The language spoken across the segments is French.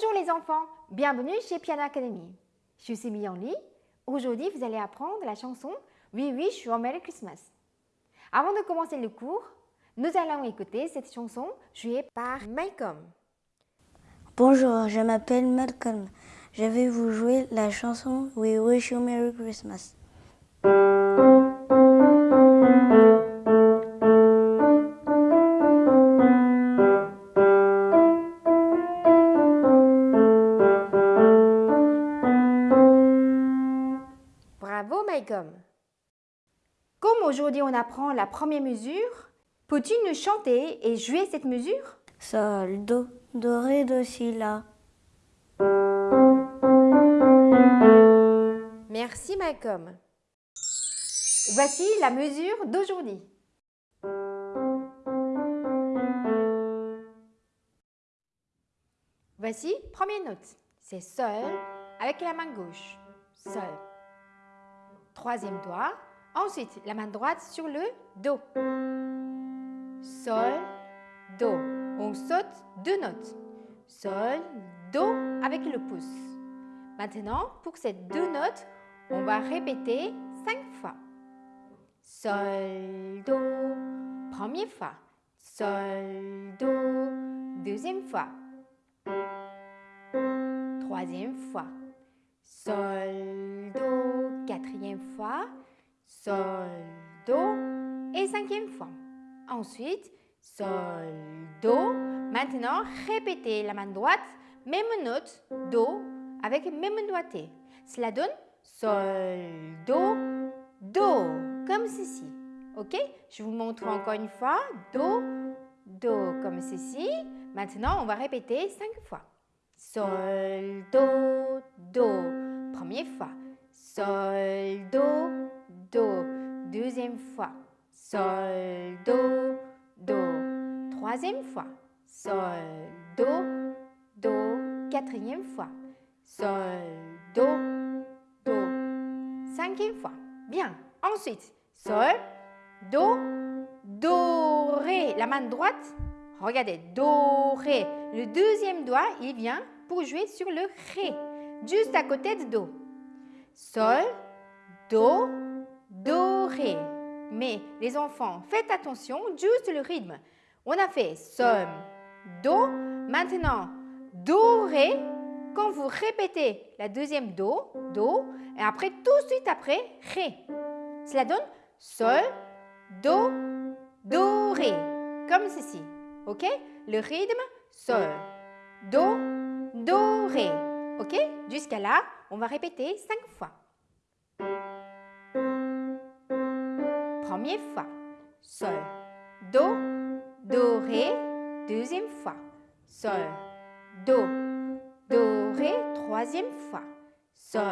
Bonjour les enfants, bienvenue chez Piano Academy. Je suis Li. Aujourd'hui, vous allez apprendre la chanson We Wish You a Merry Christmas. Avant de commencer le cours, nous allons écouter cette chanson jouée par Malcolm. Bonjour, je m'appelle Malcolm. Je vais vous jouer la chanson We Wish You a Merry Christmas. Comme aujourd'hui on apprend la première mesure, peux-tu nous chanter et jouer cette mesure? Sol, Do, Do, Ré, Do, Si, La. Merci Malcolm. Voici la mesure d'aujourd'hui. Voici première note. C'est Sol avec la main gauche. Sol troisième doigt. Ensuite, la main droite sur le Do. Sol, Do. On saute deux notes. Sol, Do avec le pouce. Maintenant, pour ces deux notes, on va répéter cinq fois. Sol, Do, première fois. Sol, Do, deuxième fois. Troisième fois. Sol, Do, fois. Sol, Do et cinquième fois. Ensuite, Sol, Do. Maintenant, répétez la main droite, même note, Do, avec même doigté. Cela donne Sol, Do, Do, comme ceci. Ok? Je vous montre encore une fois. Do, Do, comme ceci. Maintenant, on va répéter cinq fois. Sol, Do, Do. Première fois. Sol, Do, Do. Deuxième fois. Sol, Do, Do. Troisième fois. Sol, Do, Do. Quatrième fois. Sol, Do, Do. Cinquième fois. Bien. Ensuite, Sol, Do, Do, Ré. La main droite, regardez, Do, Ré. Le deuxième doigt, il vient pour jouer sur le Ré juste à côté de Do. Sol, Do, Do, Ré. Mais les enfants, faites attention, juste le rythme. On a fait Sol, Do. Maintenant, Do, Ré. Quand vous répétez la deuxième Do, Do, et après tout de suite après, Ré. Cela donne Sol, Do, Do, Ré. Comme ceci. OK? Le rythme, Sol, Do, Do, Ré. Ok? Jusqu'à là, on va répéter cinq fois. Première fois. Sol. Do. Do, Ré. Deuxième fois. Sol. Do. Do, Ré. Troisième fois. Sol.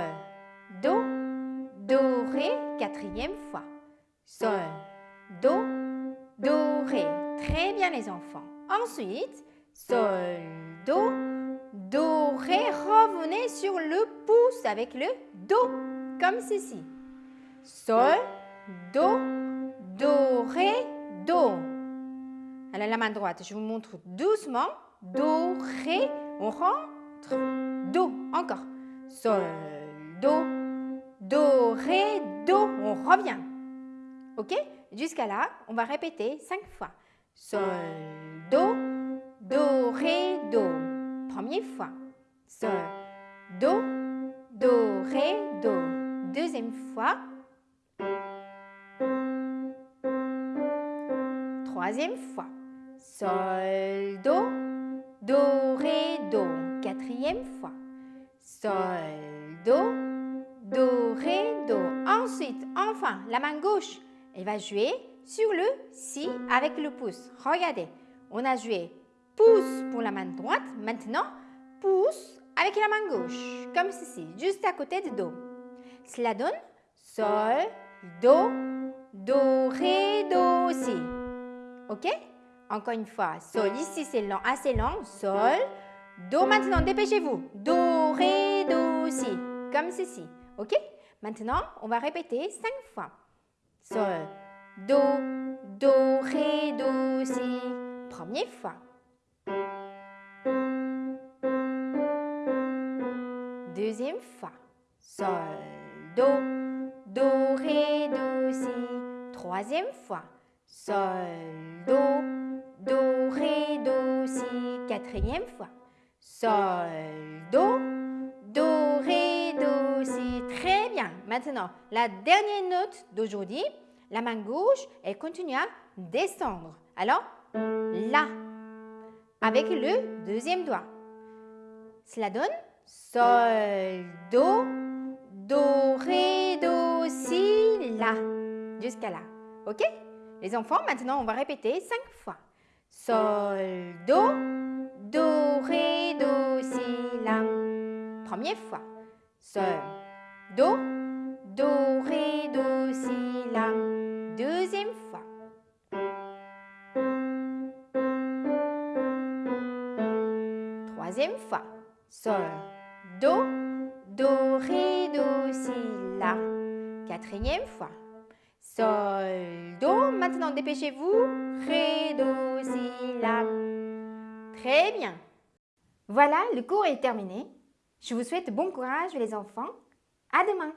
Do. Do, Ré. Quatrième fois. Sol. Do. Do, Ré. Très bien les enfants. Ensuite, Sol. Do. Do, Ré, revenez sur le pouce avec le Do, comme ceci. Sol, Do, Do, Ré, Do. Alors la main droite, je vous montre doucement. Do, Ré, on rentre. Do, encore. Sol, Do, Do, Ré, Do. On revient. Ok? Jusqu'à là, on va répéter cinq fois. Sol, Do, Do, Ré, Do première fois. Sol, Do, Do, Ré, Do. Deuxième fois. Troisième fois. Sol, Do, Do, Ré, Do. Quatrième fois. Sol, Do, Do, Ré, Do. Ensuite, enfin, la main gauche, elle va jouer sur le Si avec le pouce. Regardez, on a joué pouce pour la main droite. Maintenant, pouce avec la main gauche, comme ceci, juste à côté de Do. Cela donne Sol, Do, Do, Ré, Do, Si. Ok? Encore une fois, Sol, ici c'est assez long. Sol, Do, maintenant, dépêchez-vous. Do, Ré, Do, Si. Comme ceci. Ok? Maintenant, on va répéter cinq fois. Sol, Do, Do, Ré, Do, Si. Première fois. Deuxième fois. Sol, Do, Do, Ré, Do, Si. Troisième fois. Sol, Do, Do, Ré, Do, Si. Quatrième fois. Sol, Do, Do, Ré, Do, Si. Très bien. Maintenant, la dernière note d'aujourd'hui, la main gauche, elle continue à descendre. Alors, La, avec le deuxième doigt. Cela donne Sol, Do, Do, Ré, Do, Si, La. Jusqu'à là. OK? Les enfants, maintenant, on va répéter cinq fois. Sol, Do, Do, Ré, Do, Si, La. Première fois. Sol, Do, Do, Ré, Do, Si, La. Deuxième fois. Troisième fois. Sol, Do, Do, Ré, Do, Si, La. Quatrième fois. Sol, Do. Maintenant, dépêchez-vous. Ré, Do, Si, La. Très bien. Voilà, le cours est terminé. Je vous souhaite bon courage les enfants. À demain.